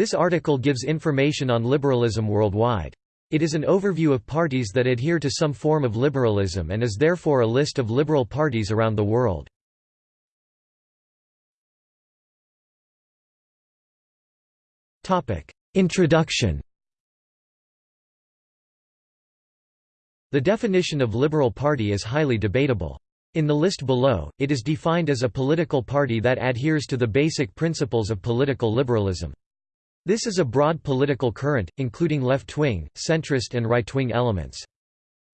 This article gives information on liberalism worldwide. It is an overview of parties that adhere to some form of liberalism and is therefore a list of liberal parties around the world. Introduction The definition of liberal party is highly debatable. In the list below, it is defined as a political party that adheres to the basic principles of political liberalism. This is a broad political current, including left-wing, centrist and right-wing elements.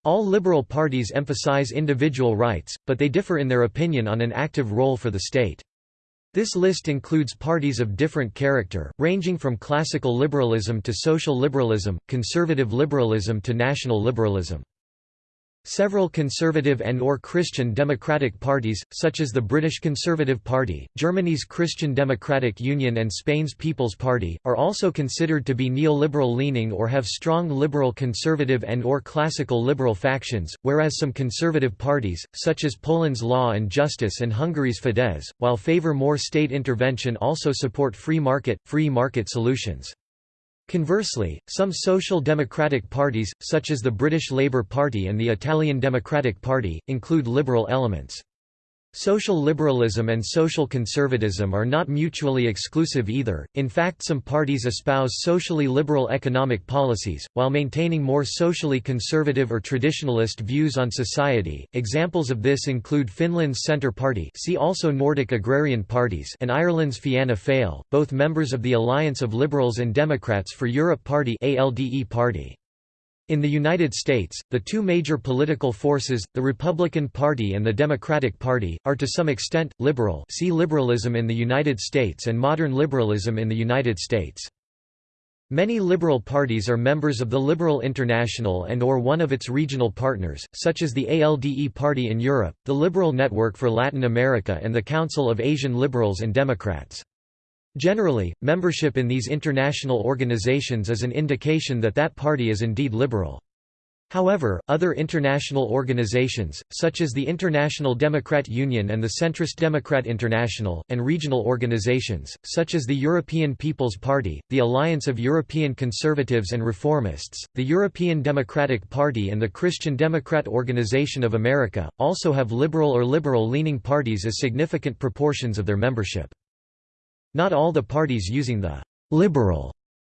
All liberal parties emphasize individual rights, but they differ in their opinion on an active role for the state. This list includes parties of different character, ranging from classical liberalism to social liberalism, conservative liberalism to national liberalism. Several conservative and or Christian democratic parties, such as the British Conservative Party, Germany's Christian Democratic Union and Spain's People's Party, are also considered to be neoliberal-leaning or have strong liberal conservative and or classical liberal factions, whereas some conservative parties, such as Poland's Law and Justice and Hungary's Fidesz, while favour more state intervention also support free market, free market solutions. Conversely, some social democratic parties, such as the British Labour Party and the Italian Democratic Party, include liberal elements. Social liberalism and social conservatism are not mutually exclusive either, in fact some parties espouse socially liberal economic policies, while maintaining more socially conservative or traditionalist views on society. Examples of this include Finland's Centre Party see also Nordic Agrarian Parties and Ireland's Fianna Fáil, both members of the Alliance of Liberals and Democrats for Europe Party ALDE party. In the United States, the two major political forces, the Republican Party and the Democratic Party, are to some extent, liberal see liberalism in the United States and modern liberalism in the United States. Many liberal parties are members of the Liberal International and or one of its regional partners, such as the ALDE Party in Europe, the Liberal Network for Latin America and the Council of Asian Liberals and Democrats. Generally, membership in these international organizations is an indication that that party is indeed liberal. However, other international organizations, such as the International Democrat Union and the Centrist Democrat International, and regional organizations, such as the European People's Party, the Alliance of European Conservatives and Reformists, the European Democratic Party and the Christian Democrat Organization of America, also have liberal or liberal-leaning parties as significant proportions of their membership. Not all the parties using the «liberal»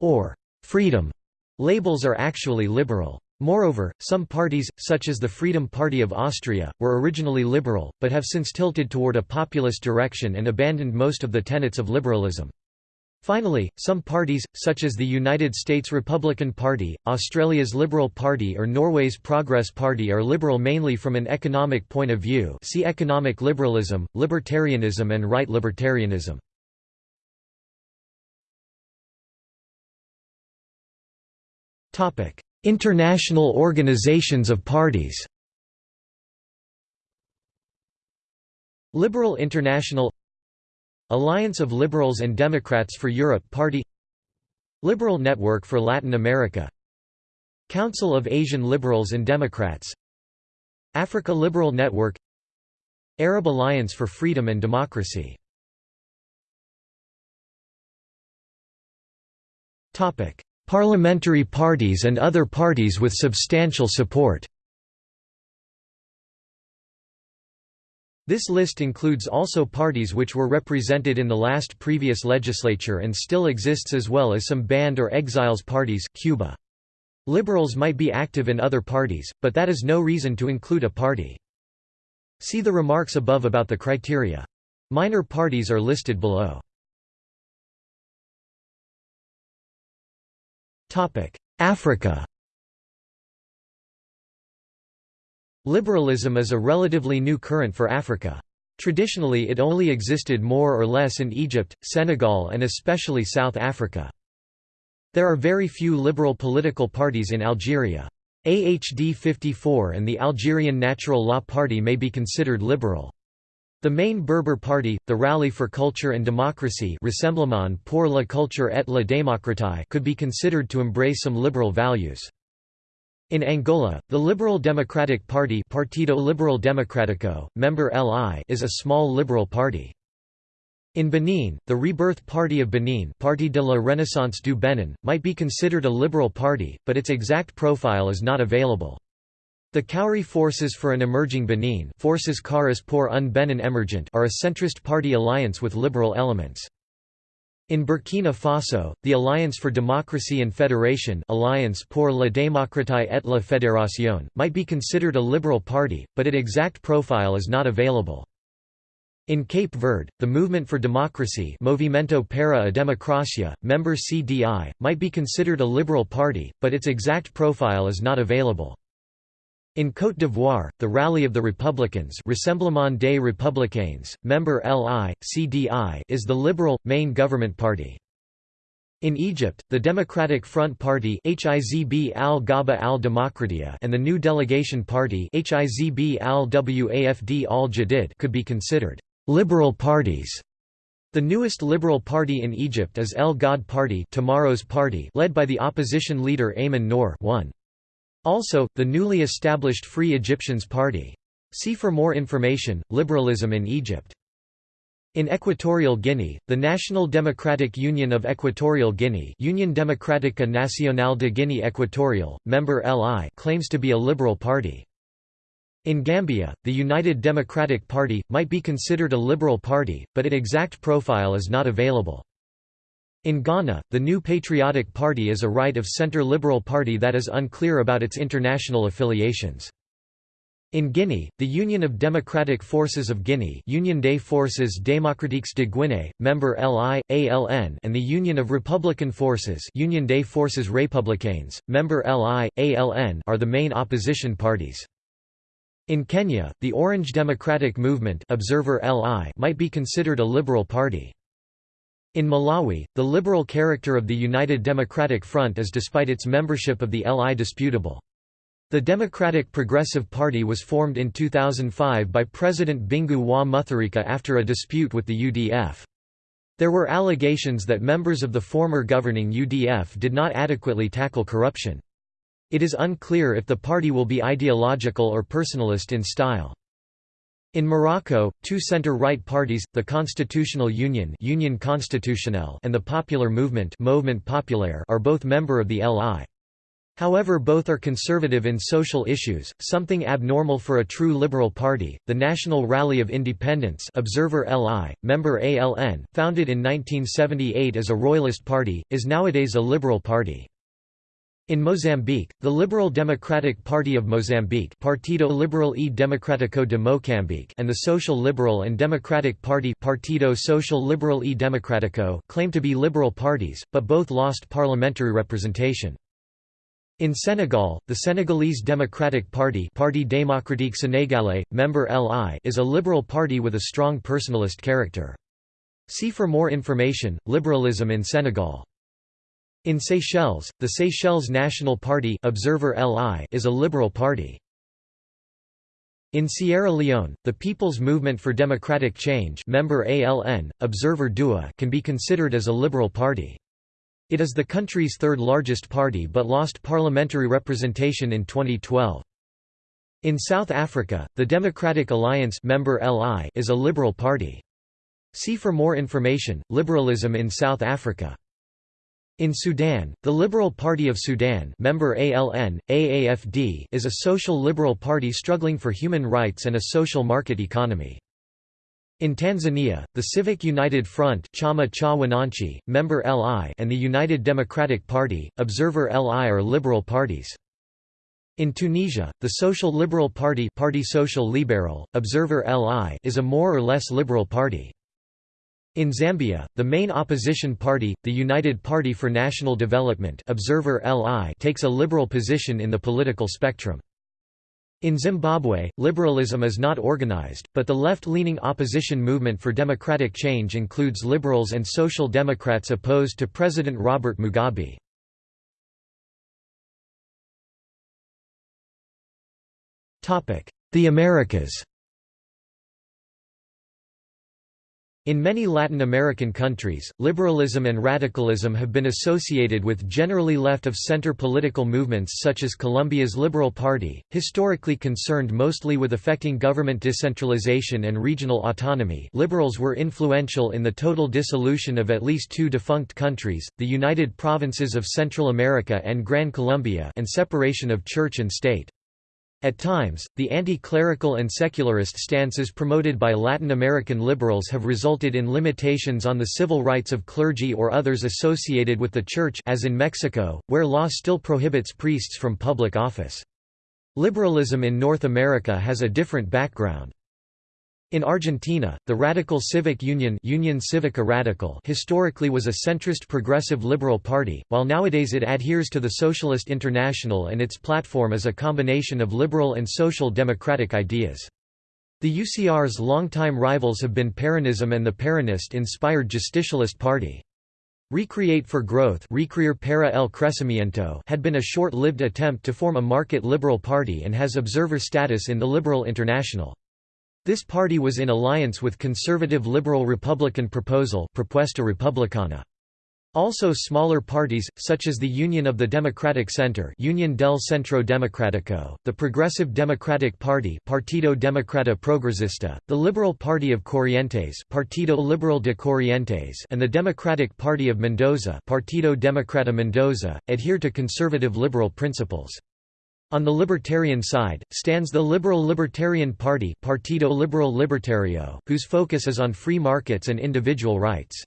or «freedom» labels are actually liberal. Moreover, some parties, such as the Freedom Party of Austria, were originally liberal, but have since tilted toward a populist direction and abandoned most of the tenets of liberalism. Finally, some parties, such as the United States Republican Party, Australia's Liberal Party or Norway's Progress Party are liberal mainly from an economic point of view see economic liberalism, libertarianism and right libertarianism. International organizations of parties Liberal International Alliance of Liberals and Democrats for Europe Party Liberal Network for Latin America Council of Asian Liberals and Democrats Africa Liberal Network Arab Alliance for Freedom and Democracy Parliamentary parties and other parties with substantial support This list includes also parties which were represented in the last previous legislature and still exists as well as some banned or exiles parties Cuba. Liberals might be active in other parties, but that is no reason to include a party. See the remarks above about the criteria. Minor parties are listed below. Africa Liberalism is a relatively new current for Africa. Traditionally it only existed more or less in Egypt, Senegal and especially South Africa. There are very few liberal political parties in Algeria. AHD 54 and the Algerian Natural Law Party may be considered liberal. The main Berber party, the Rally for Culture and Democracy Rassemblement pour la culture et la démocratie could be considered to embrace some liberal values. In Angola, the Liberal Democratic Party Partido Liberal Democrático, member LI is a small liberal party. In Benin, the Rebirth Party of Benin Parti de la Renaissance du Benin, might be considered a liberal party, but its exact profile is not available. The Kauri Forces for an Emerging Benin Forces Cauris pour un Benin Emergent are a centrist party alliance with liberal elements. In Burkina Faso, the Alliance for Democracy and Federation Alliance pour la démocratie et la fédération, might be considered a liberal party, but its exact profile is not available. In Cape Verde, the Movement for Democracy Movimento para a Democracia, member CDI, might be considered a liberal party, but its exact profile is not available. In Côte d'Ivoire, the Rally of the Republicans Rassemblement des Républicains, member LI, CDI is the liberal, main government party. In Egypt, the Democratic Front Party HIZB al al and the New Delegation Party HIZB al-Wafd al-Jadid could be considered liberal parties. The newest liberal party in Egypt is El Ghad Party, Tomorrow's party led by the opposition leader Ayman Nour 1. Also, the newly established Free Egyptians Party. See for more information, Liberalism in Egypt. In Equatorial Guinea, the National Democratic Union of Equatorial Guinea Union Democratica Nacional de Guinea Equatorial, member LI claims to be a liberal party. In Gambia, the United Democratic Party, might be considered a liberal party, but its exact profile is not available. In Ghana, the New Patriotic Party is a right-of-centre liberal party that is unclear about its international affiliations. In Guinea, the Union of Democratic Forces of Guinea Union des Forces Démocratiques de Guinée, member LI, ALN and the Union of Republican Forces Union des Forces Républicaines, member LI, ALN are the main opposition parties. In Kenya, the Orange Democratic Movement Observer LI might be considered a liberal party. In Malawi, the liberal character of the United Democratic Front is despite its membership of the LI disputable. The Democratic Progressive Party was formed in 2005 by President Bingu wa Mutharika after a dispute with the UDF. There were allegations that members of the former governing UDF did not adequately tackle corruption. It is unclear if the party will be ideological or personalist in style. In Morocco, two center-right parties, the Constitutional Union Union Constitutionnelle and the Popular Movement Mouvement Populaire are both member of the LI. However both are conservative in social issues, something abnormal for a true liberal party. The National Rally of Independence Observer LI, member ALN, founded in 1978 as a royalist party, is nowadays a liberal party. In Mozambique, the Liberal Democratic Party of Mozambique Partido Liberal e Democrático de Moçambique and the Social Liberal and Democratic Party Partido Social Liberal e Democrático claim to be liberal parties, but both lost parliamentary representation. In Senegal, the Senegalese Democratic Party Parti démocratique sénégalais, member LI is a liberal party with a strong personalist character. See for more information, Liberalism in Senegal. In Seychelles, the Seychelles National Party Observer LI is a liberal party. In Sierra Leone, the People's Movement for Democratic Change member ALN, Observer DUA can be considered as a liberal party. It is the country's third largest party but lost parliamentary representation in 2012. In South Africa, the Democratic Alliance member LI is a liberal party. See for more information, Liberalism in South Africa. In Sudan, the Liberal Party of Sudan member ALN, AAFD is a social liberal party struggling for human rights and a social market economy. In Tanzania, the Civic United Front Chama cha Wananchi, member LI and the United Democratic Party, Observer LI are liberal parties. In Tunisia, the Social Liberal Party Parti Social Libéral, Observer LI is a more or less liberal party. In Zambia, the main opposition party, the United Party for National Development Observer LI takes a liberal position in the political spectrum. In Zimbabwe, liberalism is not organized, but the left-leaning opposition movement for democratic change includes liberals and social democrats opposed to President Robert Mugabe. The Americas In many Latin American countries, liberalism and radicalism have been associated with generally left-of-center political movements such as Colombia's Liberal Party, historically concerned mostly with affecting government decentralization and regional autonomy liberals were influential in the total dissolution of at least two defunct countries, the United Provinces of Central America and Gran Colombia and separation of church and state. At times, the anti-clerical and secularist stances promoted by Latin American liberals have resulted in limitations on the civil rights of clergy or others associated with the Church as in Mexico, where law still prohibits priests from public office. Liberalism in North America has a different background. In Argentina, the Radical Civic Union Union Civica Radical historically was a centrist progressive liberal party, while nowadays it adheres to the Socialist International and its platform is a combination of liberal and social democratic ideas. The UCR's longtime rivals have been Peronism and the Peronist-inspired Justicialist Party. Recreate for Growth para el Crecimiento had been a short-lived attempt to form a market liberal party and has observer status in the Liberal International. This party was in alliance with conservative Liberal Republican proposal Propuesta Republicana. Also smaller parties, such as the Union of the Democratic Center Union del Centro Democrático, the Progressive Democratic Party Partido Democrata Progresista, the Liberal Party of Corrientes Partido Liberal de Corrientes and the Democratic Party of Mendoza Partido Democrata Mendoza, adhere to conservative liberal principles. On the libertarian side, stands the Liberal Libertarian Party Partido Liberal Libertario, whose focus is on free markets and individual rights.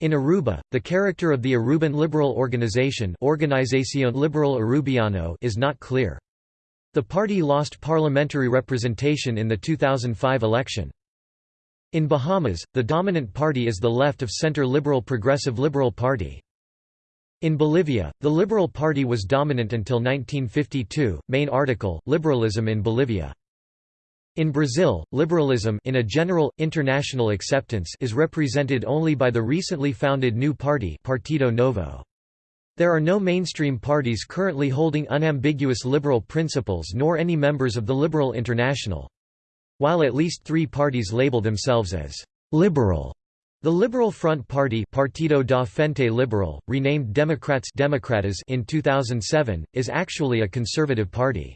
In Aruba, the character of the Aruban liberal organization Organización Liberal Arubiano is not clear. The party lost parliamentary representation in the 2005 election. In Bahamas, the dominant party is the left-of-center Liberal Progressive Liberal Party. In Bolivia, the Liberal Party was dominant until 1952. Main article: Liberalism in Bolivia. In Brazil, liberalism in a general, international acceptance is represented only by the recently founded new party Partido Novo. There are no mainstream parties currently holding unambiguous liberal principles nor any members of the Liberal International. While at least three parties label themselves as «liberal», the Liberal Front Party Partido da Frente Liberal, renamed Democrats Democratas in 2007, is actually a conservative party.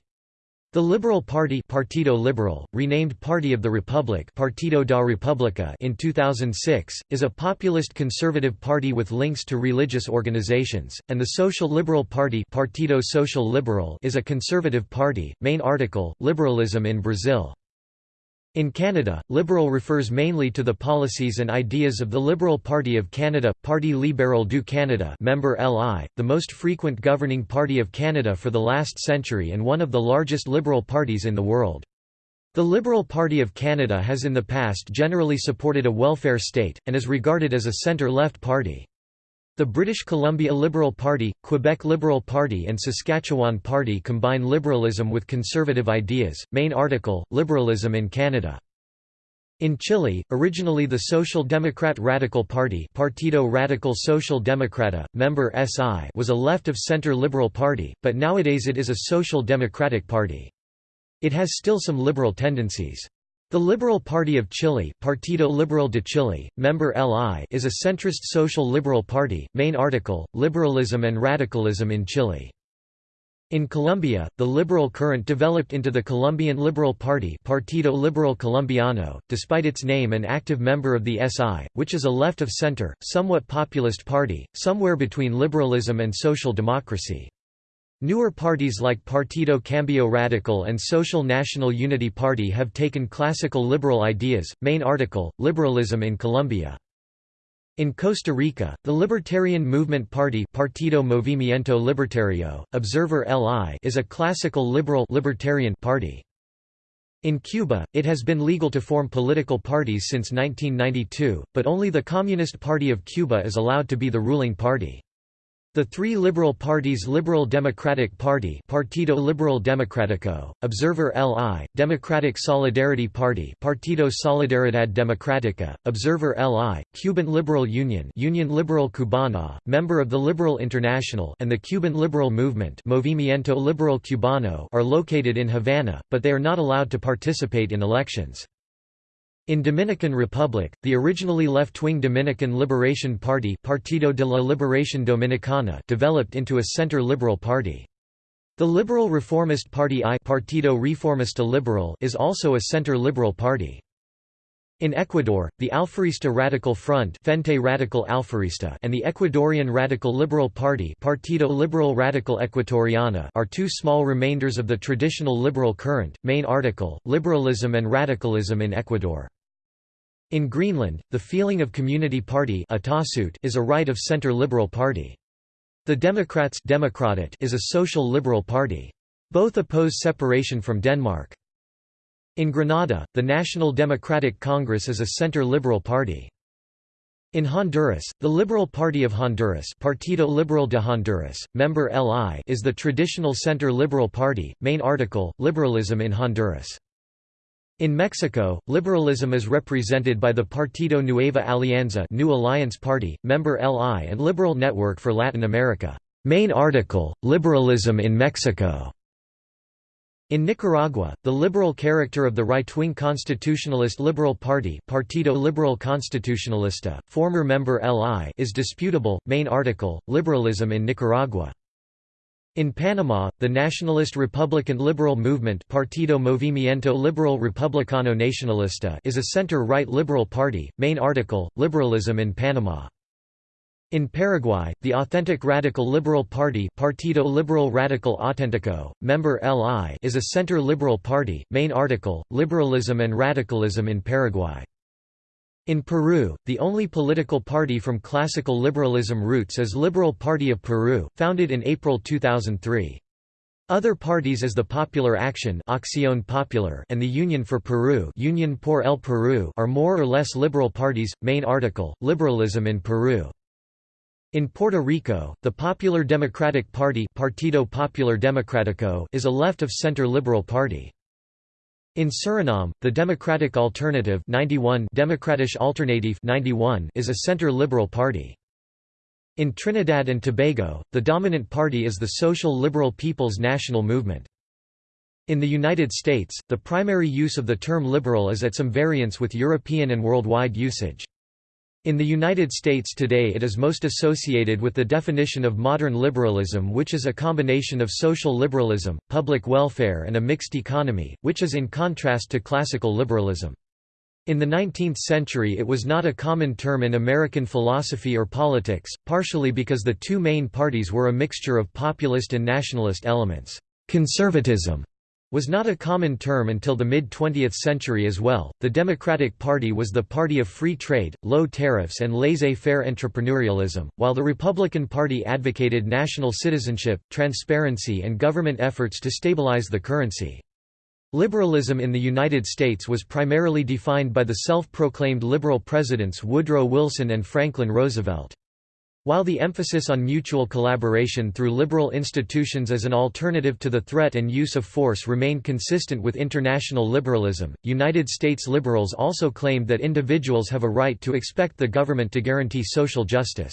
The Liberal Party Partido Liberal, renamed Party of the Republic Partido da República in 2006, is a populist conservative party with links to religious organizations, and the Social Liberal Party Partido Social Liberal is a conservative party. Main article, Liberalism in Brazil in Canada, Liberal refers mainly to the policies and ideas of the Liberal Party of Canada, Parti libéral du Canada member LI, the most frequent governing party of Canada for the last century and one of the largest liberal parties in the world. The Liberal Party of Canada has in the past generally supported a welfare state, and is regarded as a centre-left party. The British Columbia Liberal Party, Quebec Liberal Party and Saskatchewan Party combine liberalism with conservative ideas. Main article, Liberalism in Canada. In Chile, originally the Social Democrat Radical Party Partido Radical Social Democrata, member SI was a left-of-center liberal party, but nowadays it is a social democratic party. It has still some liberal tendencies. The Liberal Party of Chile Partido Liberal de Chile, member LI is a centrist social liberal party. Main article, Liberalism and Radicalism in Chile. In Colombia, the liberal current developed into the Colombian Liberal Party Partido Liberal Colombiano, despite its name an active member of the SI, which is a left-of-center, somewhat populist party, somewhere between liberalism and social democracy. Newer parties like Partido Cambio Radical and Social National Unity Party have taken classical liberal ideas. Main article Liberalism in Colombia. In Costa Rica, the Libertarian Movement Party Partido Movimiento Libertario, Observer LI is a classical liberal libertarian party. In Cuba, it has been legal to form political parties since 1992, but only the Communist Party of Cuba is allowed to be the ruling party. The three liberal parties Liberal Democratic Party Partido Liberal Democrático, Observer LI, Democratic Solidarity Party Partido Solidaridad Democrática, Observer LI, Cuban Liberal Union Union Liberal Cubana, member of the Liberal International and the Cuban Liberal Movement Movimiento Liberal Cubano are located in Havana, but they are not allowed to participate in elections. In Dominican Republic, the originally left-wing Dominican Liberation Party Partido de la Liberación Dominicana developed into a center-liberal party. The Liberal Reformist Party I Partido Reformista Liberal is also a center-liberal party. In Ecuador, the Alfarista Radical Front Frente Radical Alfarista and the Ecuadorian Radical Liberal Party Partido Liberal Radical Ecuatoriana are two small remainders of the traditional liberal current. Main article, Liberalism and Radicalism in Ecuador. In Greenland, the feeling of Community Party is a right of center liberal party. The Democrats is a social liberal party. Both oppose separation from Denmark. In Grenada, the National Democratic Congress is a center-liberal party. In Honduras, the Liberal Party of Honduras Partido Liberal de Honduras, member LI is the traditional center-liberal party. Main article, Liberalism in Honduras. In Mexico, liberalism is represented by the Partido Nueva Alianza New Alliance Party, member LI and Liberal Network for Latin America. Main article, Liberalism in Mexico. In Nicaragua, the liberal character of the right-wing Constitutionalist Liberal Party Partido Liberal Constitucionalista, former member LI is disputable. Main article, Liberalism in Nicaragua. In Panama, the nationalist Republican Liberal Movement Partido Movimiento Liberal Republicano Nacionalista is a center-right liberal party. Main article, Liberalism in Panama. In Paraguay, the authentic Radical Liberal Party Partido Liberal Radical Auténtico, member LI is a center-liberal party. Main article, Liberalism and Radicalism in Paraguay. In Peru, the only political party from classical liberalism roots is Liberal Party of Peru, founded in April 2003. Other parties as the Popular Action Acción Popular and the Union for Peru Union por el Perú are more or less liberal parties. Main article, Liberalism in Peru. In Puerto Rico, the Popular Democratic Party Partido Popular Democrático is a left-of-center liberal party. In Suriname, the Democratic Alternative 91 Democratische Alternative 91 is a center-liberal party. In Trinidad and Tobago, the dominant party is the Social Liberal People's National Movement. In the United States, the primary use of the term liberal is at some variance with European and worldwide usage. In the United States today it is most associated with the definition of modern liberalism which is a combination of social liberalism, public welfare and a mixed economy, which is in contrast to classical liberalism. In the 19th century it was not a common term in American philosophy or politics, partially because the two main parties were a mixture of populist and nationalist elements. Conservatism was not a common term until the mid-20th century as well. The Democratic Party was the party of free trade, low tariffs and laissez-faire entrepreneurialism, while the Republican Party advocated national citizenship, transparency and government efforts to stabilize the currency. Liberalism in the United States was primarily defined by the self-proclaimed liberal presidents Woodrow Wilson and Franklin Roosevelt. While the emphasis on mutual collaboration through liberal institutions as an alternative to the threat and use of force remained consistent with international liberalism, United States liberals also claimed that individuals have a right to expect the government to guarantee social justice.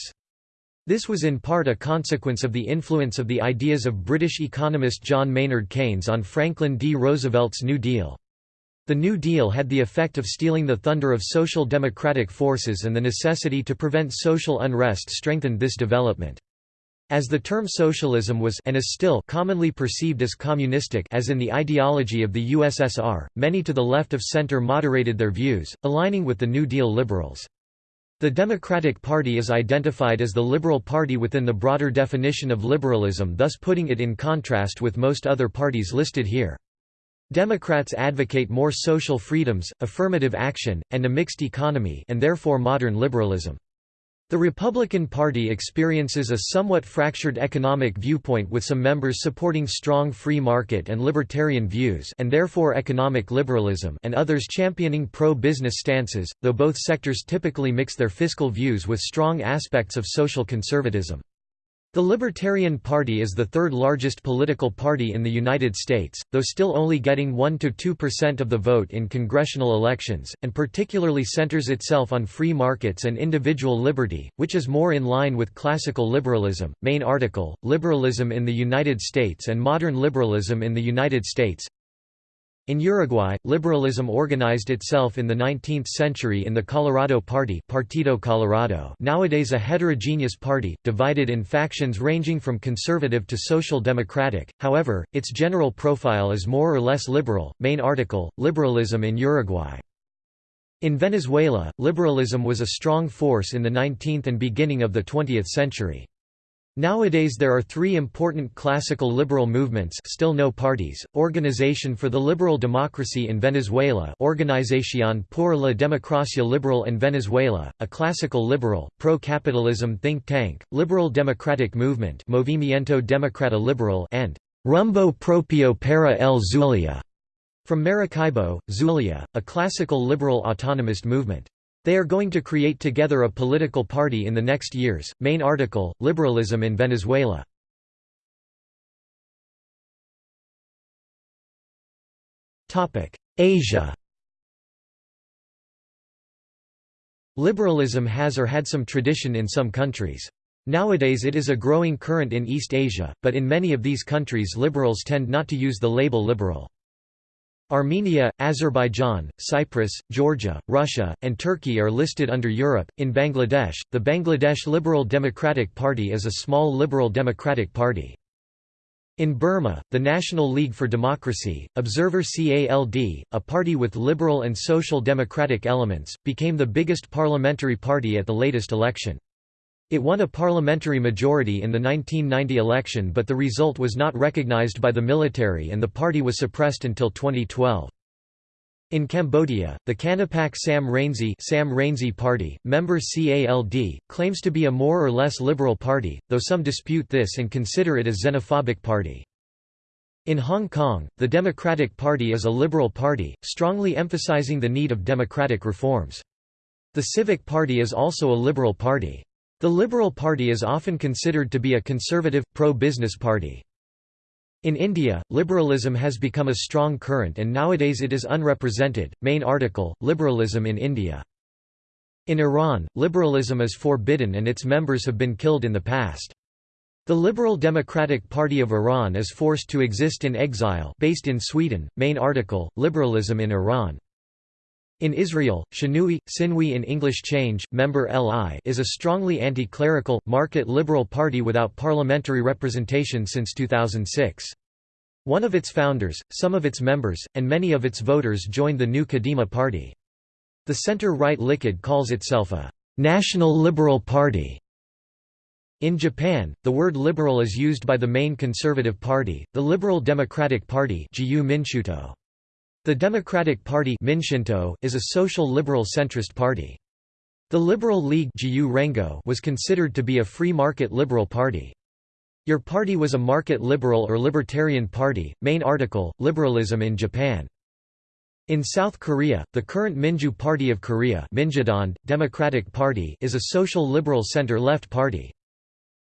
This was in part a consequence of the influence of the ideas of British economist John Maynard Keynes on Franklin D. Roosevelt's New Deal. The New Deal had the effect of stealing the thunder of social democratic forces and the necessity to prevent social unrest strengthened this development. As the term socialism was and is still commonly perceived as communistic as in the ideology of the USSR, many to the left of center moderated their views, aligning with the New Deal liberals. The Democratic Party is identified as the Liberal Party within the broader definition of liberalism thus putting it in contrast with most other parties listed here. Democrats advocate more social freedoms, affirmative action, and a mixed economy and therefore modern liberalism. The Republican Party experiences a somewhat fractured economic viewpoint with some members supporting strong free market and libertarian views and therefore economic liberalism and others championing pro-business stances, though both sectors typically mix their fiscal views with strong aspects of social conservatism. The Libertarian Party is the third largest political party in the United States, though still only getting 1–2% of the vote in congressional elections, and particularly centers itself on free markets and individual liberty, which is more in line with classical liberalism. Main article, Liberalism in the United States and Modern Liberalism in the United States In Uruguay, liberalism organized itself in the 19th century in the Colorado Party Partido Colorado nowadays a heterogeneous party, divided in factions ranging from conservative to social democratic, however, its general profile is more or less liberal. Main article, Liberalism in Uruguay. In Venezuela, liberalism was a strong force in the 19th and beginning of the 20th century. Nowadays there are three important classical liberal movements still no parties, Organization for the Liberal Democracy in Venezuela Organización por la Democracia Liberal en Venezuela, a classical liberal, pro-capitalism think tank, Liberal Democratic Movement Movimiento Democrata Liberal and Rumbo Propio para el Zulia, from Maracaibo, Zulia, a classical liberal autonomist movement. They are going to create together a political party in the next years. Main article Liberalism in Venezuela. Asia. Liberalism has or had some tradition in some countries. Nowadays it is a growing current in East Asia, but in many of these countries liberals tend not to use the label liberal. Armenia, Azerbaijan, Cyprus, Georgia, Russia, and Turkey are listed under Europe. In Bangladesh, the Bangladesh Liberal Democratic Party is a small liberal democratic party. In Burma, the National League for Democracy, Observer CALD, a party with liberal and social democratic elements, became the biggest parliamentary party at the latest election. It won a parliamentary majority in the 1990 election but the result was not recognized by the military and the party was suppressed until 2012. In Cambodia, the Kanapak Sam Rainsy, Sam Rainsy Party, member CALD, claims to be a more or less liberal party, though some dispute this and consider it a xenophobic party. In Hong Kong, the Democratic Party is a liberal party, strongly emphasizing the need of democratic reforms. The Civic Party is also a liberal party. The Liberal Party is often considered to be a conservative, pro-business party. In India, liberalism has become a strong current and nowadays it is unrepresented. Main article, Liberalism in India. In Iran, liberalism is forbidden and its members have been killed in the past. The Liberal Democratic Party of Iran is forced to exist in exile based in Sweden. Main article, Liberalism in Iran. In Israel, Shinui, Sinui in English Change, member LI is a strongly anti-clerical, market liberal party without parliamentary representation since 2006. One of its founders, some of its members, and many of its voters joined the new Kadima party. The center-right Likud calls itself a «national liberal party». In Japan, the word liberal is used by the main conservative party, the Liberal Democratic Party the Democratic Party is a social liberal centrist party. The Liberal League was considered to be a free market liberal party. Your party was a market liberal or libertarian party. Main article, Liberalism in Japan. In South Korea, the current Minju Party of Korea Democratic Party is a social liberal center-left party.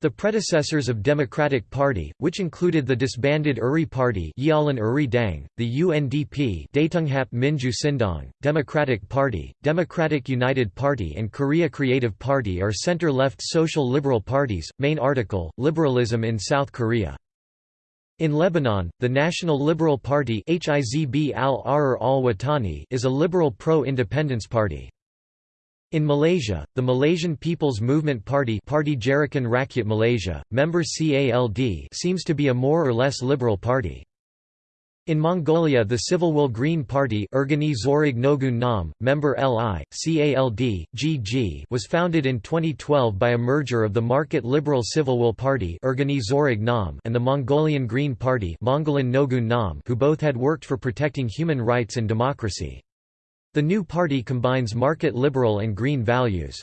The predecessors of Democratic Party, which included the disbanded Uri Party Uri Dang, the UNDP Daetunghap Minju Sindong, Democratic Party, Democratic United Party and Korea Creative Party are center-left social liberal parties. Main article, Liberalism in South Korea. In Lebanon, the National Liberal Party is a liberal pro-independence party. In Malaysia, the Malaysian People's Movement Party Parti Gerakan Rakyat Malaysia, member CALD seems to be a more or less liberal party. In Mongolia the Civil Will Green Party Zorig Nogun Nam, member LI, CALD, GG was founded in 2012 by a merger of the Market Liberal Civil Will Party Zorig Nam and the Mongolian Green Party Mongolan Nogun Nam who both had worked for protecting human rights and democracy. The new party combines market liberal and green values.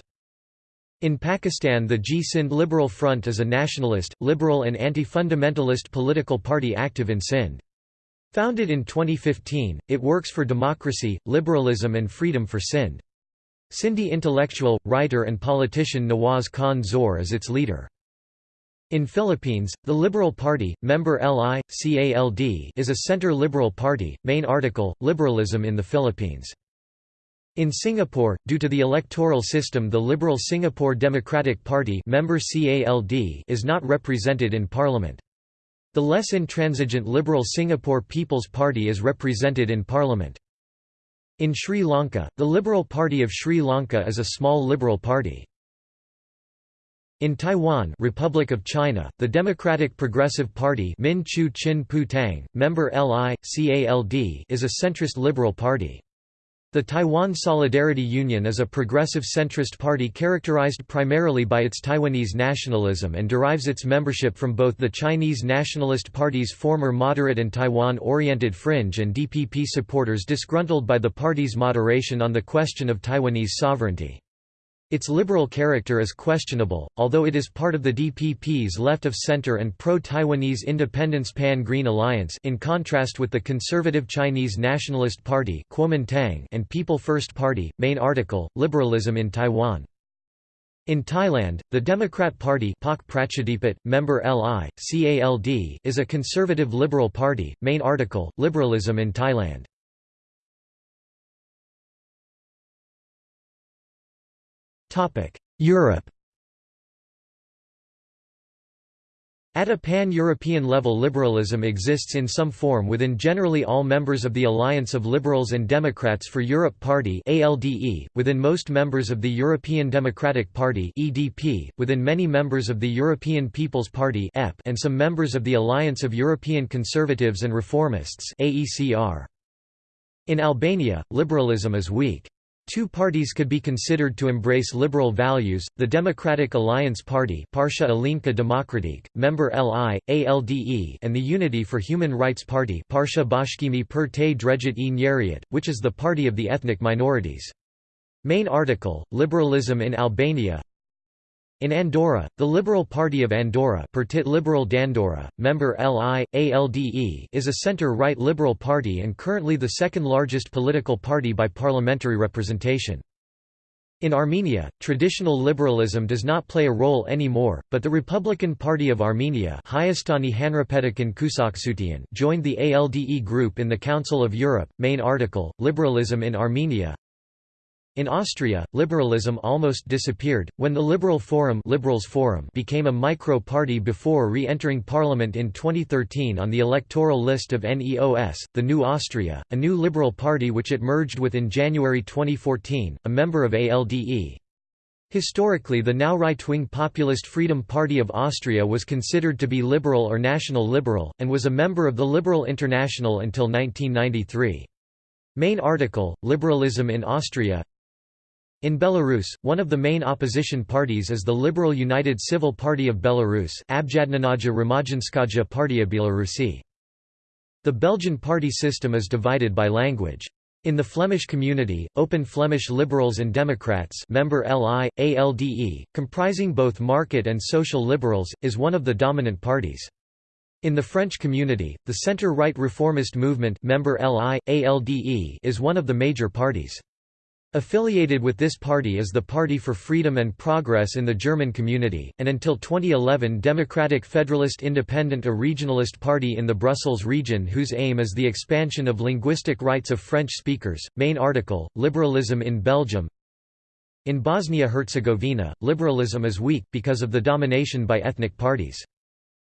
In Pakistan the Ji-Sind Liberal Front is a nationalist, liberal and anti-fundamentalist political party active in Sindh. Founded in 2015, it works for democracy, liberalism and freedom for Sindh. Sindhi intellectual, writer and politician Nawaz Khan Zor is its leader. In Philippines, the Liberal Party, member LI, CALD is a center-liberal party. Main article, Liberalism in the Philippines. In Singapore, due to the electoral system the Liberal Singapore Democratic Party member CALD is not represented in parliament. The less intransigent Liberal Singapore People's Party is represented in parliament. In Sri Lanka, the Liberal Party of Sri Lanka is a small liberal party. In Taiwan Republic of China, the Democratic Progressive Party Min Chu Chin Pu Tang, member LI, CALD is a centrist liberal party. The Taiwan Solidarity Union is a progressive centrist party characterized primarily by its Taiwanese nationalism and derives its membership from both the Chinese Nationalist Party's former moderate and Taiwan-oriented fringe and DPP supporters disgruntled by the party's moderation on the question of Taiwanese sovereignty. Its liberal character is questionable, although it is part of the DPP's left-of-center and pro-Taiwanese independence Pan-Green Alliance in contrast with the conservative Chinese Nationalist Party and People First Party. Main article, Liberalism in Taiwan. In Thailand, the Democrat Party member LI, CALD, is a conservative liberal party. Main article, Liberalism in Thailand. Europe At a pan-European level liberalism exists in some form within generally all members of the Alliance of Liberals and Democrats for Europe Party ALDE, within most members of the European Democratic Party EDP, within many members of the European People's Party EP, and some members of the Alliance of European Conservatives and Reformists AECR. In Albania, liberalism is weak. Two parties could be considered to embrace liberal values, the Democratic Alliance Party Partia Aleanca Demokratik, member LI, ALDE and the Unity for Human Rights Party Partia Bashkimi per te Drejit e which is the party of the ethnic minorities. Main article, Liberalism in Albania in Andorra, the Liberal Party of Andorra Partit Liberal d'Andorra, member LI, ALDE is a centre-right liberal party and currently the second largest political party by parliamentary representation. In Armenia, traditional liberalism does not play a role anymore, but the Republican Party of Armenia joined the ALDE group in the Council of Europe. Main article, Liberalism in Armenia in Austria, liberalism almost disappeared, when the Liberal Forum, Liberals Forum became a micro-party before re-entering parliament in 2013 on the electoral list of NEOS, the New Austria, a new liberal party which it merged with in January 2014, a member of ALDE. Historically the now right-wing populist Freedom Party of Austria was considered to be liberal or national liberal, and was a member of the Liberal International until 1993. Main article, Liberalism in Austria in Belarus, one of the main opposition parties is the Liberal United Civil Party of Belarus. The Belgian party system is divided by language. In the Flemish community, Open Flemish Liberals and Democrats member LI, ALDE, comprising both market and social liberals, is one of the dominant parties. In the French community, the centre-right reformist movement member LI, ALDE is one of the major parties. Affiliated with this party is the Party for Freedom and Progress in the German community, and until 2011 Democratic Federalist Independent a regionalist party in the Brussels region whose aim is the expansion of linguistic rights of French speakers. Main article, Liberalism in Belgium In Bosnia-Herzegovina, liberalism is weak, because of the domination by ethnic parties.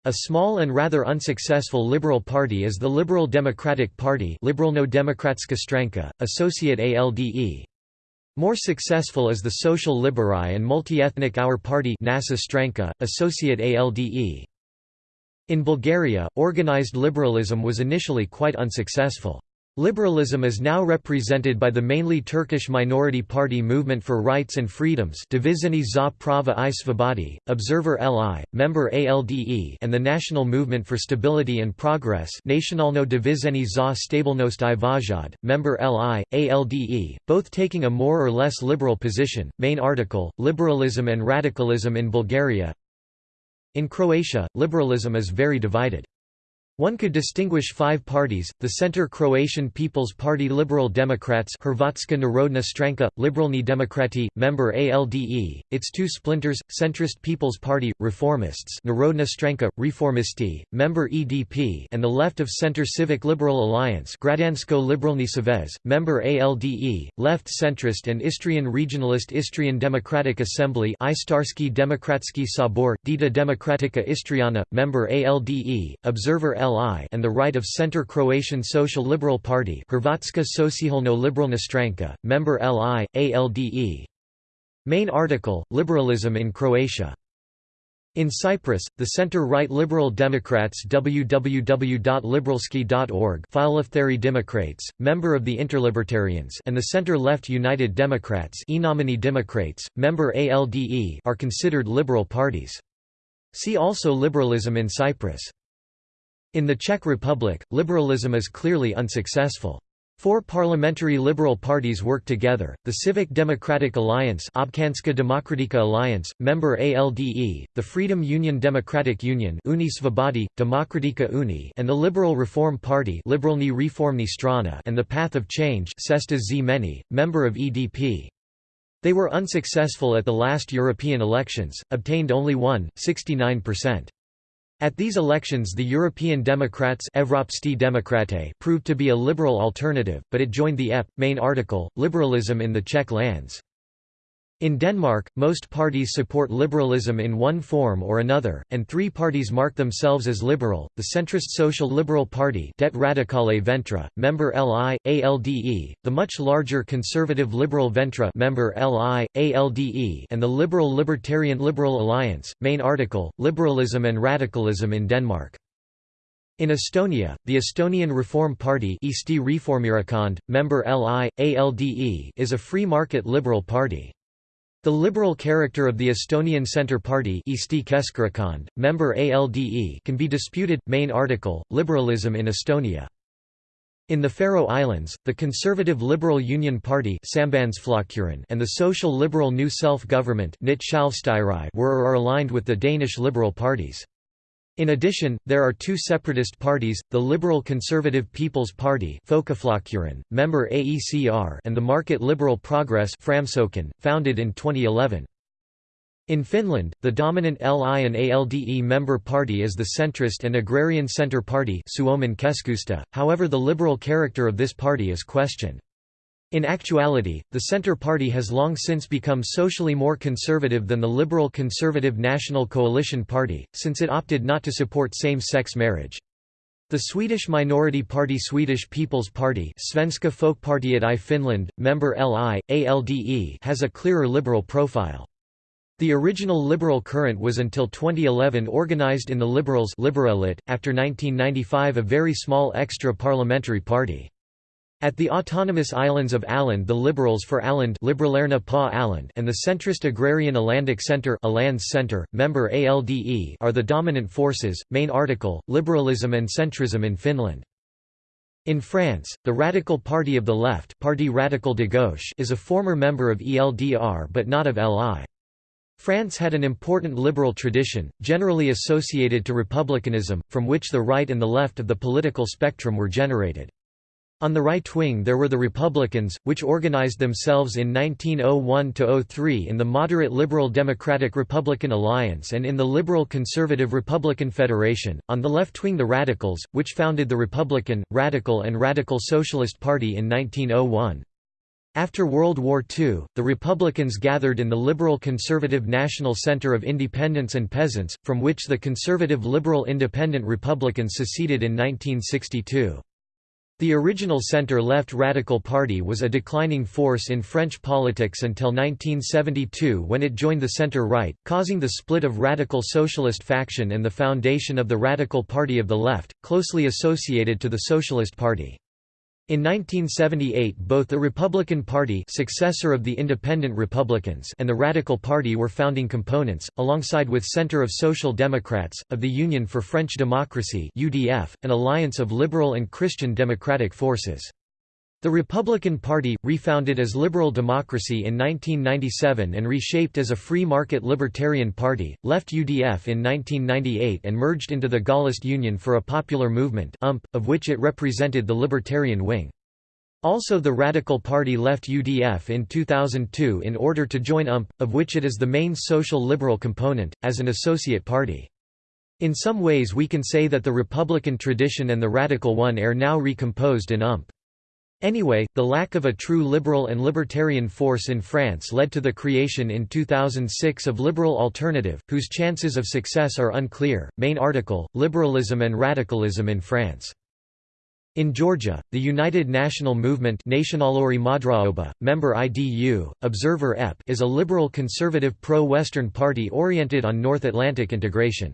A small and rather unsuccessful liberal party is the Liberal Democratic Party Liberalno Demokratska Stranka, associate ALDE. More successful is the Social Liberai and multi-ethnic Our Party NASA Stranka, associate ALDE. In Bulgaria, organized liberalism was initially quite unsuccessful. Liberalism is now represented by the mainly Turkish minority party Movement for Rights and Freedoms Dvizhenie za Prava i Svobodi, Observer LI, member ALDE and the National Movement for Stability and Progress Nacionalno Dvizhenie za Stabilnost i Vajad, member LI, ALDE, both taking a more or less liberal position. Main article, Liberalism and Radicalism in Bulgaria In Croatia, liberalism is very divided. One could distinguish five parties, the Center Croatian People's Party Liberal Democrats Hrvatska Narodna Stranka, Liberalni Demokrati, member ALDE, its two splinters, Centrist People's Party, Reformists Narodna Stranka, Reformisti, member EDP and the left of Center Civic Liberal Alliance Građansko Liberalni Savez, member ALDE, left centrist and Istrian regionalist Istrian Democratic Assembly Istarski Demokratski Sabor, Dieta Democratica Istriana, member ALDE, Observer LI and the right of Center Croatian Social Liberal Party Hrvatska Socijalno Liberalna Stranka, member LI, ALDE. Main article, Liberalism in Croatia. In Cyprus, the center-right Liberal Democrats www.liberalski.org Philothery Democrates, member of the Interlibertarians and the center-left United Democrats Democrates, member ALDE are considered liberal parties. See also Liberalism in Cyprus. In the Czech Republic, liberalism is clearly unsuccessful. Four parliamentary liberal parties work together, the Civic Democratic Alliance Občanská Demokratická Alliance, member ALDE, the Freedom Union Democratic Union Uni Svobody, Demokratika Uni and the Liberal Reform Party Liberalni Reformni Strana and the Path of Change Cesta Zmeny, member of EDP. They were unsuccessful at the last European elections, obtained only 1, 69%. At these elections the European Democrats proved to be a liberal alternative, but it joined the EP. Main article, Liberalism in the Czech lands. In Denmark, most parties support liberalism in one form or another, and three parties mark themselves as liberal, the centrist Social Liberal Party Det Radikale Venstre, member LI, ALDE, the much larger conservative Liberal Venstre member LI, ALDE and the Liberal Libertarian Liberal Alliance. Main article, Liberalism and Radicalism in Denmark. In Estonia, the Estonian Reform Party member LI, ALDE is a free market liberal party. The liberal character of the Estonian Centre Party member ALDE can be disputed. Main article, Liberalism in Estonia. In the Faroe Islands, the Conservative Liberal Union Party and the Social Liberal New Self-Government were or are aligned with the Danish liberal parties. In addition, there are two separatist parties, the Liberal Conservative People's Party member AECR and the Market Liberal Progress founded in 2011. In Finland, the dominant LI and ALDE member party is the centrist and agrarian centre party however the liberal character of this party is questioned. In actuality, the Centre Party has long since become socially more conservative than the Liberal Conservative National Coalition Party, since it opted not to support same-sex marriage. The Swedish minority party Swedish People's Party Svenska Folkpartiet i Finland, member LI, ALDE has a clearer liberal profile. The original liberal current was until 2011 organized in the Liberals after 1995 a very small extra-parliamentary party. At the autonomous islands of Åland the Liberals for Åland and the centrist agrarian Ålandic Centre Center, member ALDE are the dominant forces. Main article, Liberalism and centrism in Finland. In France, the Radical Party of the Left Parti Radical de Gauche is a former member of ELDR but not of LI. France had an important liberal tradition, generally associated to republicanism, from which the right and the left of the political spectrum were generated. On the right wing there were the Republicans, which organized themselves in 1901–03 in the moderate Liberal Democratic Republican Alliance and in the Liberal Conservative Republican Federation, on the left wing the Radicals, which founded the Republican, Radical and Radical Socialist Party in 1901. After World War II, the Republicans gathered in the Liberal Conservative National Center of Independents and Peasants, from which the Conservative Liberal Independent Republicans seceded in 1962. The original centre-left Radical Party was a declining force in French politics until 1972 when it joined the centre-right, causing the split of Radical Socialist faction and the foundation of the Radical Party of the Left, closely associated to the Socialist Party. In 1978 both the Republican Party successor of the Independent Republicans and the Radical Party were founding components, alongside with Centre of Social Democrats, of the Union for French Democracy UDF, an alliance of liberal and Christian democratic forces. The Republican Party, refounded as Liberal Democracy in 1997 and reshaped as a free market libertarian party, left UDF in 1998 and merged into the Gaullist Union for a Popular Movement of which it represented the libertarian wing. Also the Radical Party left UDF in 2002 in order to join UMP, of which it is the main social liberal component, as an associate party. In some ways we can say that the Republican tradition and the Radical one are now recomposed in UMP. Anyway, the lack of a true liberal and libertarian force in France led to the creation in 2006 of Liberal Alternative, whose chances of success are unclear. Main article Liberalism and Radicalism in France. In Georgia, the United National Movement Nationalori Madraoba, member IDU, Observer EP is a liberal conservative pro-Western party oriented on North Atlantic integration.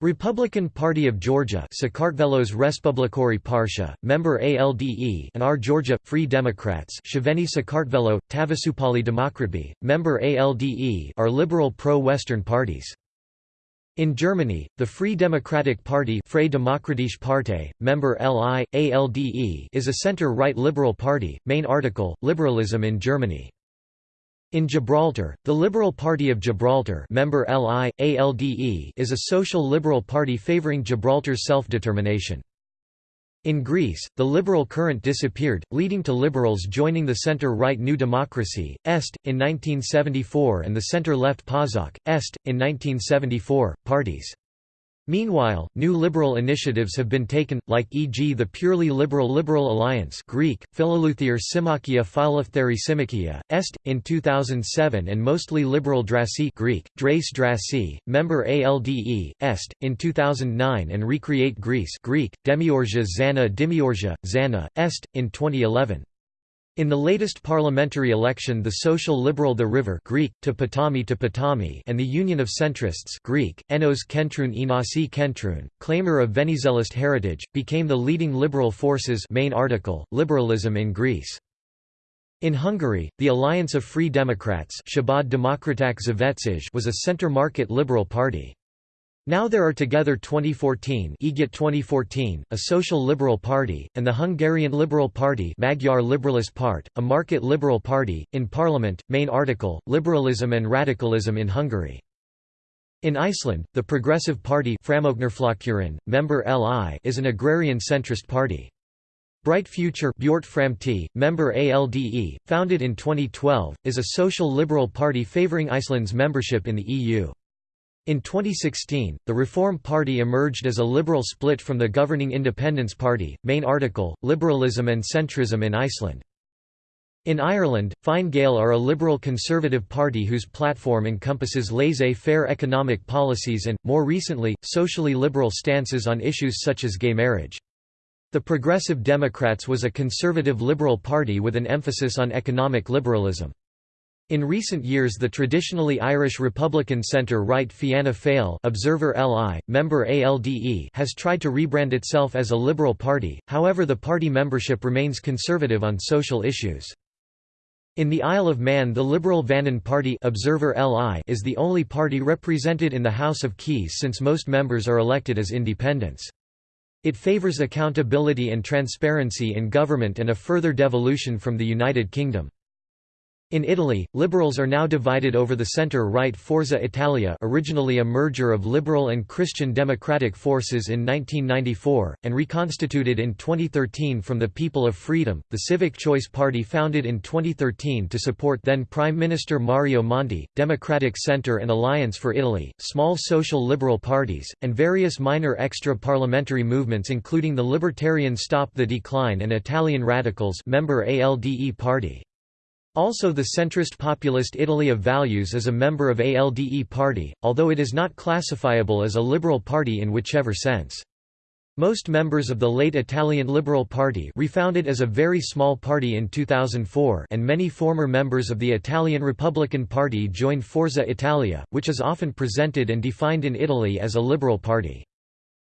Republican Party of Georgia Sakartvelos Respublikori Parsha, member ALDE and Our Georgia, Free Democrats Shaveni Sakartvelo, Tavasupali Demokratbi, member ALDE are liberal pro-Western parties. In Germany, the Free Democratic Party Freie Demokratische Partei, member LI, ALDE is a center-right liberal party. Main article, Liberalism in Germany. In Gibraltar, the Liberal Party of Gibraltar member LI, ALDE is a social liberal party favouring Gibraltar's self-determination. In Greece, the liberal current disappeared, leading to liberals joining the centre-right New Democracy, Est, in 1974 and the centre-left PASOK, Est, in 1974, parties. Meanwhile, new liberal initiatives have been taken, like e.g. the purely liberal Liberal Alliance Greek, Phileleutheir Symmachia Phileleutheri Symmachia, Est, in 2007 and mostly liberal Drasi Greek, Drais Drasi, member ALDE, Est, in 2009 and Recreate Greece Greek, Demiorgia Zana Demiorgia, Zana, Est, in 2011. In the latest parliamentary election the Social Liberal The River Greek, to Potami to Potami and the Union of Centrists Greek, Enos Kentrun Inasi Kentrun, claimer of Venizelist heritage, became the leading liberal forces main article, Liberalism in Greece. In Hungary, the Alliance of Free Democrats was a centre-market liberal party. Now there are together 2014, Együtt 2014 a social liberal party, and the Hungarian Liberal Party Magyar Liberalist Part, a market liberal party, in parliament, main article, Liberalism and Radicalism in Hungary. In Iceland, the Progressive Party member LI is an agrarian centrist party. Bright Future member ALDE, founded in 2012, is a social liberal party favouring Iceland's membership in the EU. In 2016, the Reform Party emerged as a liberal split from the governing Independence Party. Main article Liberalism and Centrism in Iceland. In Ireland, Fine Gael are a liberal conservative party whose platform encompasses laissez-faire economic policies and, more recently, socially liberal stances on issues such as gay marriage. The Progressive Democrats was a conservative liberal party with an emphasis on economic liberalism. In recent years the traditionally Irish Republican centre-right Fianna Fáil Observer LI, member ALDE has tried to rebrand itself as a liberal party, however the party membership remains conservative on social issues. In the Isle of Man the Liberal Vannin Party Observer LI is the only party represented in the House of Keys since most members are elected as independents. It favours accountability and transparency in government and a further devolution from the United Kingdom. In Italy, liberals are now divided over the centre-right Forza Italia originally a merger of liberal and Christian democratic forces in 1994, and reconstituted in 2013 from the People of Freedom, the Civic Choice Party founded in 2013 to support then Prime Minister Mario Monti, Democratic Centre and Alliance for Italy, small social liberal parties, and various minor extra-parliamentary movements including the Libertarian Stop the Decline and Italian Radicals member ALDE party. Also the centrist populist Italy of Values is a member of ALDE party, although it is not classifiable as a liberal party in whichever sense. Most members of the late Italian Liberal Party refounded as a very small party in 2004 and many former members of the Italian Republican Party joined Forza Italia, which is often presented and defined in Italy as a liberal party.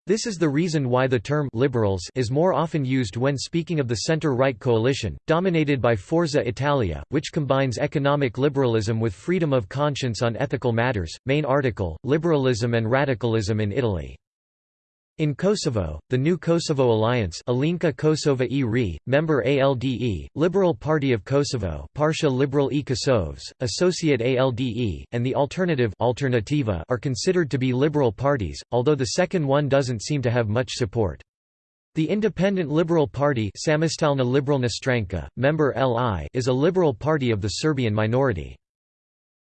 This is the reason why the term liberals is more often used when speaking of the center-right coalition, dominated by Forza Italia, which combines economic liberalism with freedom of conscience on ethical matters. Main article, Liberalism and Radicalism in Italy. In Kosovo, the New Kosovo Alliance Aleanca Kosova e Re, member ALDE, Liberal Party of Kosovo Parsha Liberal e Kosovs, Associate ALDE, and the Alternative Alternativa are considered to be liberal parties, although the second one doesn't seem to have much support. The Independent Liberal Party Samostalna member LI is a liberal party of the Serbian minority.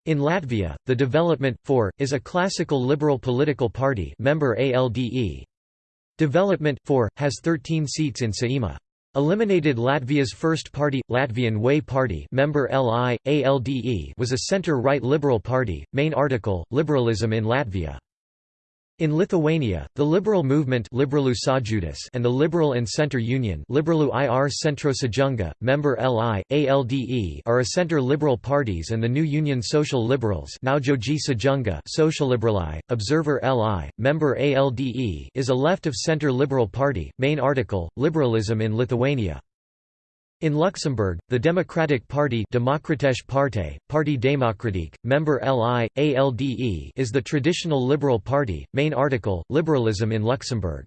In Latvia, the Development, for, is a classical liberal political party member ALDE. Development, for, has 13 seats in Saeima. Eliminated Latvia's first party, Latvian Way Party member LI, ALDE was a centre-right liberal party. Main article, Liberalism in Latvia. In Lithuania, the liberal movement and the Liberal and Centre Union member LI, ALDE are a centre-liberal parties and the new Union Social Liberals Socialliberali, Observer LI, member ALDE is a left-of-centre liberal party. Main article, Liberalism in Lithuania in Luxembourg, the Democratic Party Partei, Parti Démocratique, member LI, ALDE is the traditional liberal party, main article, Liberalism in Luxembourg.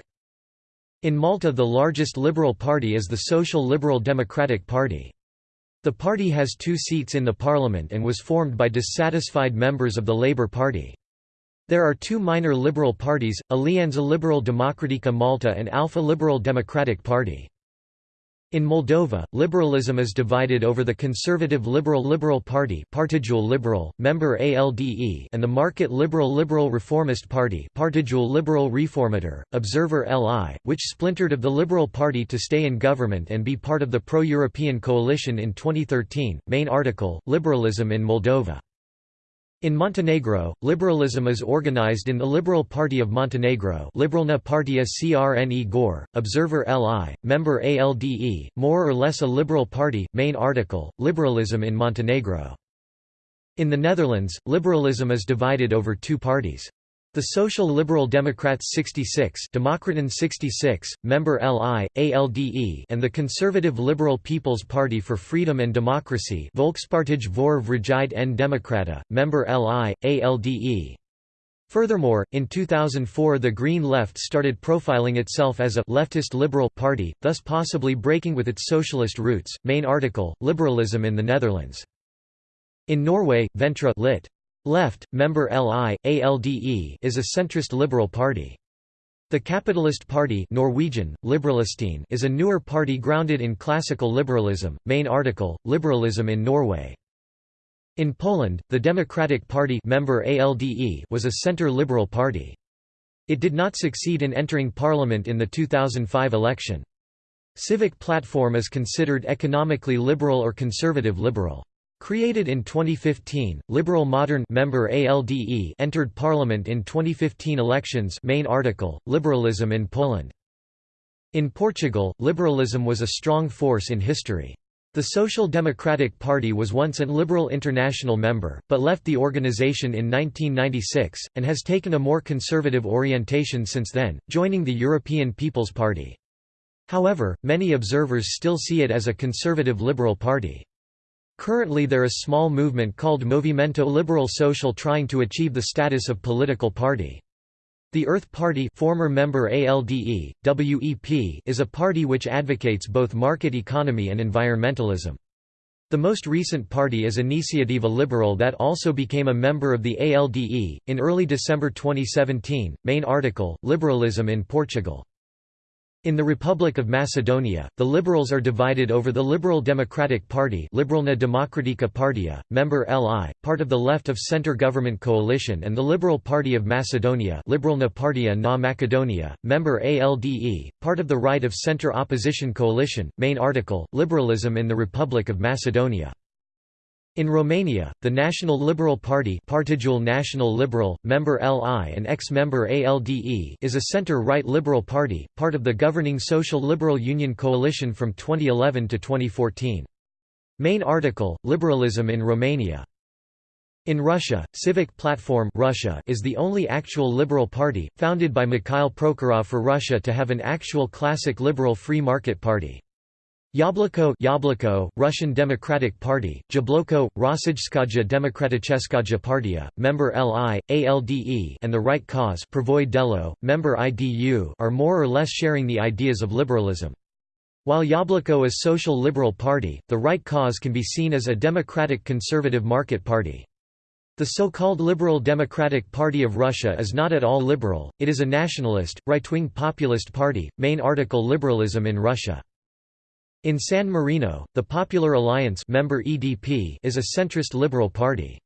In Malta the largest liberal party is the Social Liberal Democratic Party. The party has two seats in the parliament and was formed by dissatisfied members of the Labour Party. There are two minor liberal parties, Alianza Liberal Democratica Malta and Alpha Liberal Democratic Party. In Moldova, liberalism is divided over the conservative Liberal Liberal Party Partidul Liberal, member ALDE and the market Liberal Liberal Reformist Party Partidul Liberal Reformator, Observer LI, which splintered of the Liberal Party to stay in government and be part of the pro-European coalition in 2013. Main article, Liberalism in Moldova in Montenegro, liberalism is organized in the Liberal Party of Montenegro Liberalna Partia Crne Gore, Observer LI, member ALDE, more or less a liberal party, main article, Liberalism in Montenegro. In the Netherlands, liberalism is divided over two parties. The Social Liberal Democrats 66, Democraten 66, member LI, ALDE, and the Conservative Liberal People's Party for Freedom and Democracy, Volkspartij voor Vrijheid en Democrata, member LI, ALDE. Furthermore, in 2004 the Green Left started profiling itself as a leftist liberal party, thus possibly breaking with its socialist roots. Main article: Liberalism in the Netherlands. In Norway, Venstre lit. Left, member LI, ALDE is a centrist liberal party. The Capitalist Party Norwegian, is a newer party grounded in classical liberalism. Main article, Liberalism in Norway. In Poland, the Democratic Party member ALDE was a center-liberal party. It did not succeed in entering parliament in the 2005 election. Civic Platform is considered economically liberal or conservative liberal. Created in 2015, Liberal Modern member ALDE entered parliament in 2015 elections main article, Liberalism in Poland. In Portugal, liberalism was a strong force in history. The Social Democratic Party was once an Liberal International member, but left the organization in 1996, and has taken a more conservative orientation since then, joining the European People's Party. However, many observers still see it as a conservative liberal party. Currently there is a small movement called Movimento Liberal Social trying to achieve the status of political party. The Earth Party former member ALDE, WEP is a party which advocates both market economy and environmentalism. The most recent party is Iniciativa Liberal that also became a member of the ALDE. In early December 2017, main article, Liberalism in Portugal. In the Republic of Macedonia, the Liberals are divided over the Liberal Democratic Party Liberalna Demokratika Partia, member LI, part of the left-of-centre government coalition and the Liberal Party of Macedonia Liberalna Partia na Macedonia, member ALDE, part of the right-of-centre opposition coalition. Main article, Liberalism in the Republic of Macedonia in Romania, the National Liberal Party Partidul National Liberal, member LI and ex-member ALDE is a center-right liberal party, part of the governing Social Liberal Union coalition from 2011 to 2014. Main article, Liberalism in Romania. In Russia, Civic Platform Russia is the only actual liberal party, founded by Mikhail Prokhorov for Russia to have an actual classic liberal free market party. Yabloko Yabloko, Russian Democratic Party, Jabloko, Rossijskaja Demokraticheskaja Partia, member LI, ALDE and the Right Cause Delo, member IDU are more or less sharing the ideas of liberalism. While Yabloko is social liberal party, the Right Cause can be seen as a democratic conservative market party. The so-called Liberal Democratic Party of Russia is not at all liberal, it is a nationalist, right-wing populist party. Main article Liberalism in Russia in San Marino, the Popular Alliance member EDP is a centrist liberal party.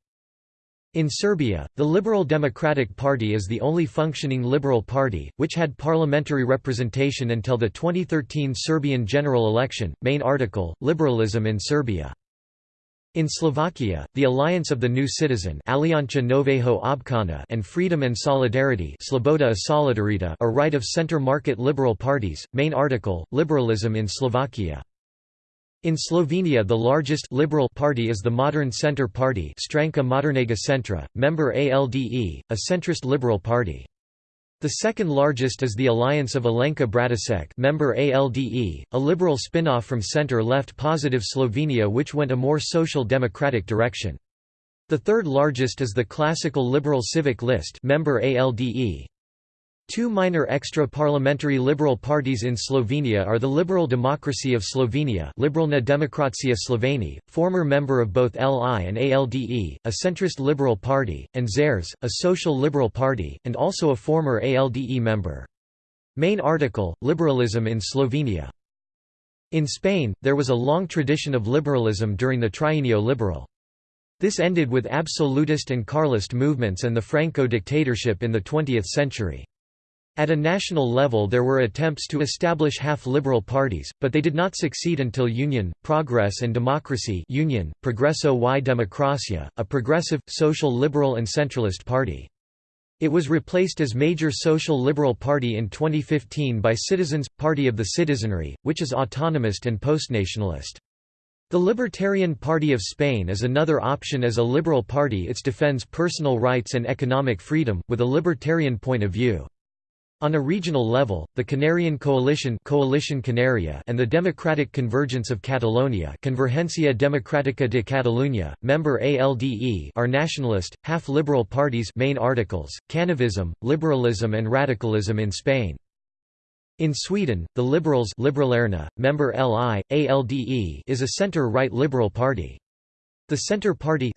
In Serbia, the Liberal Democratic Party is the only functioning liberal party, which had parliamentary representation until the 2013 Serbian general election. Main article Liberalism in Serbia. In Slovakia, the Alliance of the New Citizen and Freedom and Solidarity Sloboda Solidarita are right of center market liberal parties. Main article Liberalism in Slovakia. In Slovenia the largest liberal party is the Modern Centre Party Stranka Modernega Centra, member ALDE, a centrist liberal party. The second largest is the Alliance of Alenka Bratušek member ALDE, a liberal spin-off from center-left Positive Slovenia which went a more social democratic direction. The third largest is the classical Liberal Civic List member ALDE, Two minor extra-parliamentary liberal parties in Slovenia are the Liberal Democracy of Slovenia Liberalna Demokracija Sloveni, former member of both LI and ALDE, a centrist liberal party, and Zares, a social liberal party, and also a former ALDE member. Main article, Liberalism in Slovenia. In Spain, there was a long tradition of liberalism during the Trienio Liberal. This ended with absolutist and Carlist movements and the Franco dictatorship in the 20th century. At a national level there were attempts to establish half-liberal parties, but they did not succeed until Union, Progress and Democracy Union, Progreso y Democracia, a progressive, social liberal and centralist party. It was replaced as major social liberal party in 2015 by Citizens, Party of the Citizenry, which is autonomist and postnationalist. The Libertarian Party of Spain is another option as a liberal party it defends personal rights and economic freedom, with a libertarian point of view. On a regional level, the Canarian Coalition Coalition Canaria and the Democratic Convergence of Catalonia Convergencia Democrática de Catalunya, member ALDE are nationalist, half-liberal parties main articles, Canavism, liberalism and radicalism in Spain. In Sweden, the Liberals Liberalerna, member LI, ALDE is a centre-right liberal party. The Centre Party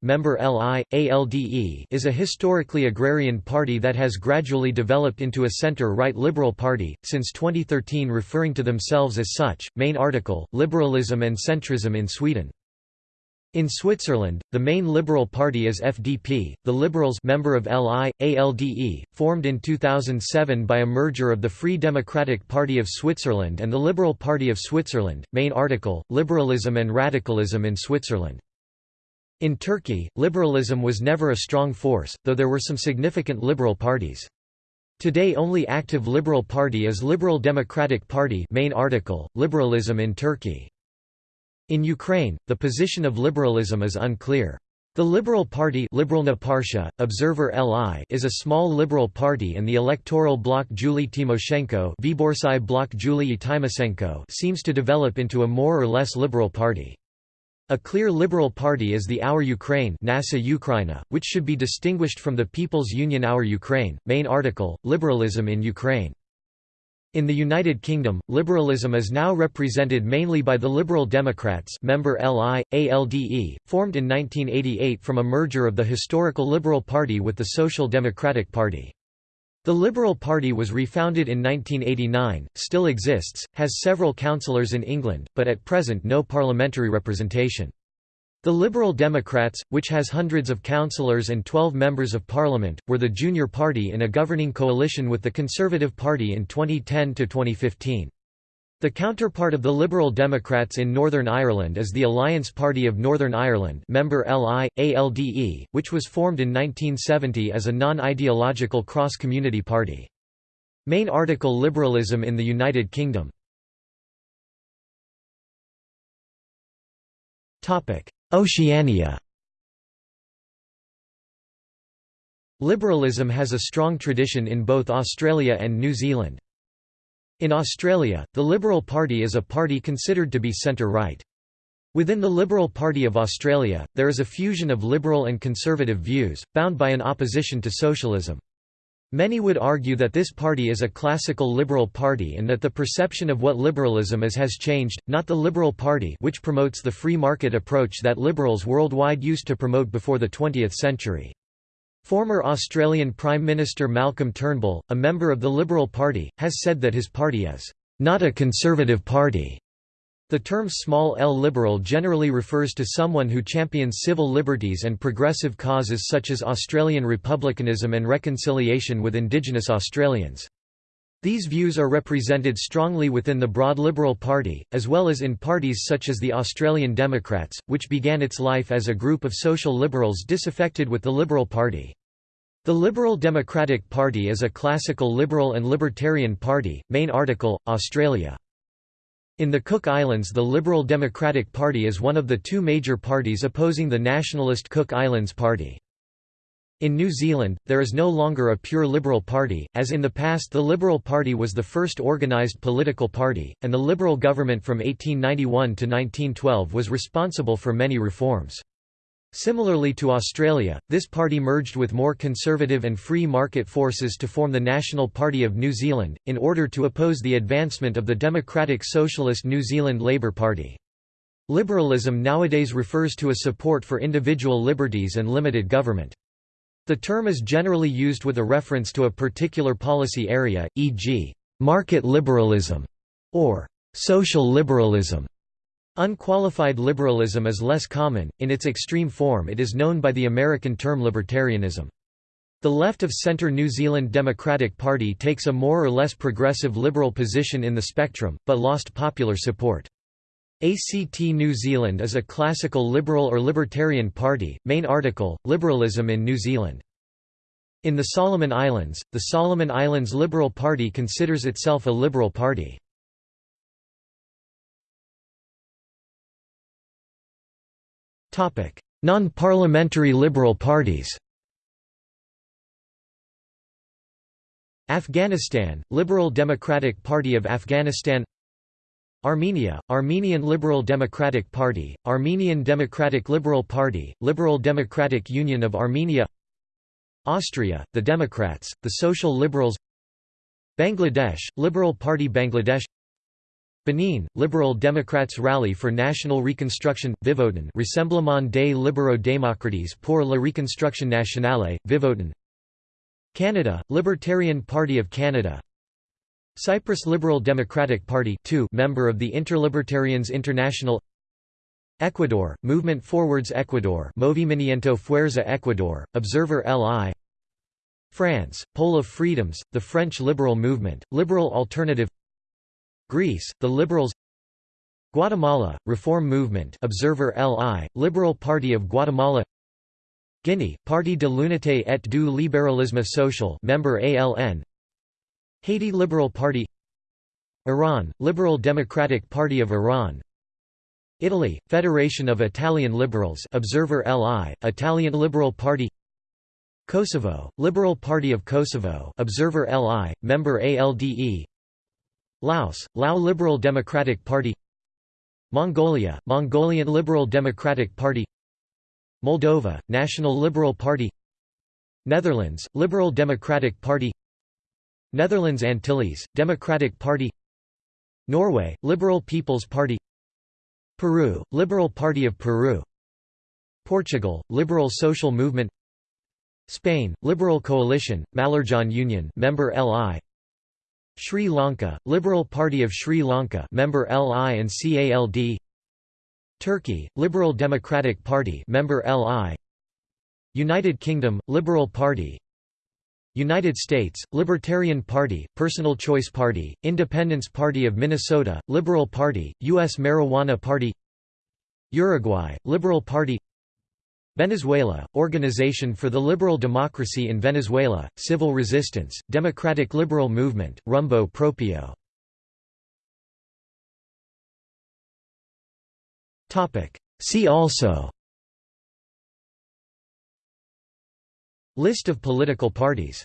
member LI, ALDE is a historically agrarian party that has gradually developed into a centre-right liberal party, since 2013 referring to themselves as such. Main article, Liberalism and Centrism in Sweden in Switzerland, the main liberal party is FDP, the Liberals member of LI, ALDE, formed in 2007 by a merger of the Free Democratic Party of Switzerland and the Liberal Party of Switzerland. Main article, Liberalism and Radicalism in Switzerland. In Turkey, liberalism was never a strong force, though there were some significant liberal parties. Today only active liberal party is Liberal Democratic Party main article, Liberalism in Turkey. In Ukraine, the position of liberalism is unclear. The Liberal Party Partia, Observer LI is a small liberal party and the electoral bloc Julie Tymoshenko bloc Julie Tymoshenko seems to develop into a more or less liberal party. A clear liberal party is the Our Ukraine Nasha Ukraina, which should be distinguished from the People's Union Our Ukraine. Main article, Liberalism in Ukraine. In the United Kingdom, liberalism is now represented mainly by the Liberal Democrats member LI, ALDE, formed in 1988 from a merger of the historical Liberal Party with the Social Democratic Party. The Liberal Party was refounded in 1989, still exists, has several councillors in England, but at present no parliamentary representation. The Liberal Democrats, which has hundreds of councillors and 12 members of parliament, were the junior party in a governing coalition with the Conservative Party in 2010 to 2015. The counterpart of the Liberal Democrats in Northern Ireland is the Alliance Party of Northern Ireland member LI, ALDE, which was formed in 1970 as a non-ideological cross-community party. Main article Liberalism in the United Kingdom Oceania Liberalism has a strong tradition in both Australia and New Zealand. In Australia, the Liberal Party is a party considered to be centre-right. Within the Liberal Party of Australia, there is a fusion of liberal and conservative views, bound by an opposition to socialism. Many would argue that this party is a classical liberal party and that the perception of what liberalism is has changed, not the Liberal Party which promotes the free market approach that liberals worldwide used to promote before the 20th century. Former Australian Prime Minister Malcolm Turnbull, a member of the Liberal Party, has said that his party is not a conservative party. The term small l liberal generally refers to someone who champions civil liberties and progressive causes such as Australian republicanism and reconciliation with Indigenous Australians. These views are represented strongly within the broad Liberal Party, as well as in parties such as the Australian Democrats, which began its life as a group of social liberals disaffected with the Liberal Party. The Liberal Democratic Party is a classical liberal and libertarian party. Main article, Australia. In the Cook Islands the Liberal Democratic Party is one of the two major parties opposing the nationalist Cook Islands Party. In New Zealand, there is no longer a pure Liberal Party, as in the past the Liberal Party was the first organised political party, and the Liberal government from 1891 to 1912 was responsible for many reforms. Similarly to Australia, this party merged with more conservative and free market forces to form the National Party of New Zealand, in order to oppose the advancement of the Democratic Socialist New Zealand Labour Party. Liberalism nowadays refers to a support for individual liberties and limited government. The term is generally used with a reference to a particular policy area, e.g., market liberalism or social liberalism. Unqualified liberalism is less common, in its extreme form it is known by the American term libertarianism. The left-of-centre New Zealand Democratic Party takes a more or less progressive liberal position in the spectrum, but lost popular support. ACT New Zealand is a classical liberal or libertarian party. Main article Liberalism in New Zealand. In the Solomon Islands, the Solomon Islands Liberal Party considers itself a liberal party. Non-parliamentary liberal parties. Afghanistan, Liberal Democratic Party of Afghanistan Armenia, Armenian Liberal Democratic Party, Armenian Democratic Liberal Party, Liberal Democratic Union of Armenia Austria, the Democrats, the Social Liberals Bangladesh, Liberal Party Bangladesh Benin, Liberal Democrats Rally for National Reconstruction, Vivoten Rassemblement des libéraux démocrates pour la reconstruction nationale, Vivoten Canada, Libertarian Party of Canada. Cyprus Liberal Democratic Party 2 member of the Interlibertarians International. Ecuador, Movement Forwards Ecuador Movimiento Fuerza Ecuador, Observer LI France, Pole of Freedoms, the French Liberal Movement, Liberal Alternative Greece, the Liberals Guatemala, Reform Movement Observer LI, Liberal Party of Guatemala Guinea, Parti de l'Unité et du Libéralisme Social member ALN Haiti Liberal Party Iran, Liberal Democratic Party of Iran Italy, Federation of Italian Liberals Observer LI, Italian Liberal Party Kosovo, Liberal Party of Kosovo Observer LI, member ALDE Laos, Lao Liberal Democratic Party Mongolia, Mongolian Liberal Democratic Party Moldova, National Liberal Party Netherlands, Liberal Democratic Party Netherlands Antilles, Democratic Party Norway, Liberal People's Party Peru, Liberal Party of Peru Portugal, Liberal Social Movement Spain, Liberal Coalition, Mallorcan Union member LI Sri Lanka, Liberal Party of Sri Lanka member LI and CALD Turkey, Liberal Democratic Party member LI. United Kingdom, Liberal Party. United States, Libertarian Party, Personal Choice Party, Independence Party of Minnesota, Liberal Party, U.S. Marijuana Party. Uruguay, Liberal Party Venezuela, Organization for the Liberal Democracy in Venezuela, Civil Resistance, Democratic Liberal Movement, Rumbo Propio. See also. List of political parties